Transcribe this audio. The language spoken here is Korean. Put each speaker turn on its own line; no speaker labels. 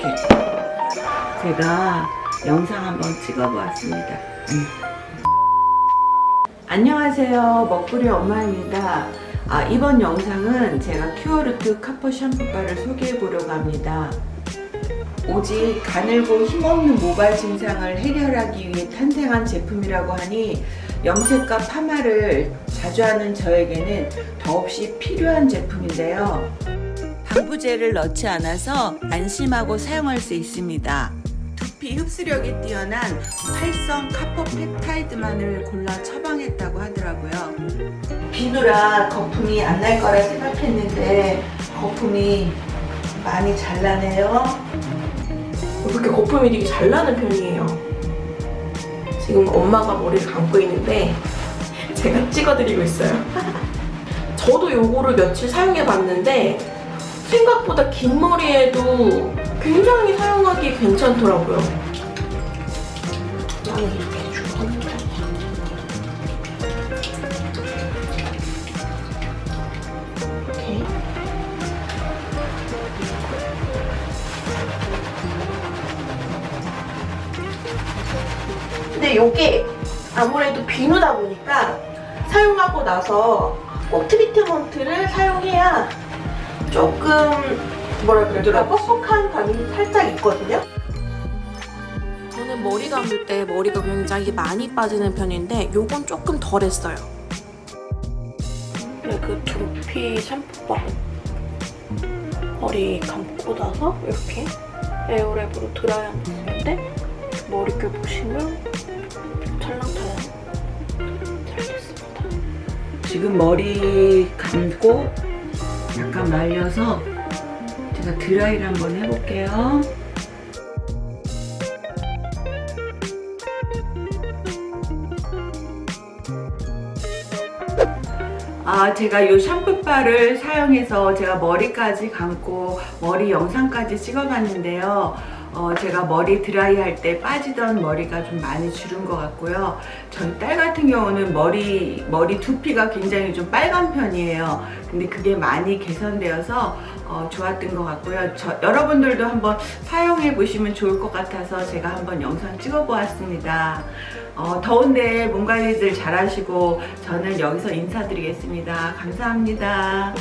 이렇게 제가 영상 한번 찍어보았습니다. 음. 안녕하세요. 먹구리 엄마입니다. 아, 이번 영상은 제가 큐어루트 카퍼 샴푸바를 소개해 보려고 합니다. 오직 가늘고 힘없는 모발 증상을 해결하기 위해 탄생한 제품이라고 하니 염색과 파마를 자주 하는 저에게는 더없이 필요한 제품인데요. 방부제를 넣지 않아서 안심하고 사용할 수 있습니다. 두피 흡수력이 뛰어난 활성 카포 펩타이드만을 골라 처방했다고 하더라고요. 비누라 거품이 안 날 거라 생각했는데 거품이 많이 잘 나네요.
그렇게 거품이 되게 잘 나는 편이에요. 지금 엄마가 머리를 감고 있는데 제가 찍어드리고 있어요. 저도 요거를 며칠 사용해봤는데 생각보다 긴 머리에도 굉장히 사용하기 괜찮더라고요. 나는 편이야. 이렇게. 근데 이게 아무래도 비누다 보니까 사용하고 나서 꼭 트리트먼트를 사용해야 조금 뭐라 그럴까 뻑뻑한 감이 살짝 있거든요.
저는 머리 감을 때 머리가 굉장히 많이 빠지는 편인데 요건 조금 덜했어요.
네, 그 두피 샴푸바 머리 감고 나서 이렇게 에어랩으로 드라이하는 때 머릿결 보시면 찰랑찰랑 잘 됐습니다.
지금 머리 감고 약간 말려서 제가 드라이를 한번 해볼게요. 아, 제가 이 샴푸바를 사용해서 제가 머리까지 감고 머리 영상까지 찍어봤는데요. 어, 제가 머리 드라이 할 때 빠지던 머리가 좀 많이 줄은 것 같고요. 저희 딸 같은 경우는 머리, 머리 두피가 굉장히 좀 빨간 편이에요. 근데 그게 많이 개선되어서 어, 좋았던 것 같고요. 저, 여러분들도 한번 사용해 보시면 좋을 것 같아서 제가 한번 영상 찍어 보았습니다. 어, 더운데 몸 관리들 잘 하시고 저는 여기서 인사드리겠습니다. 감사합니다.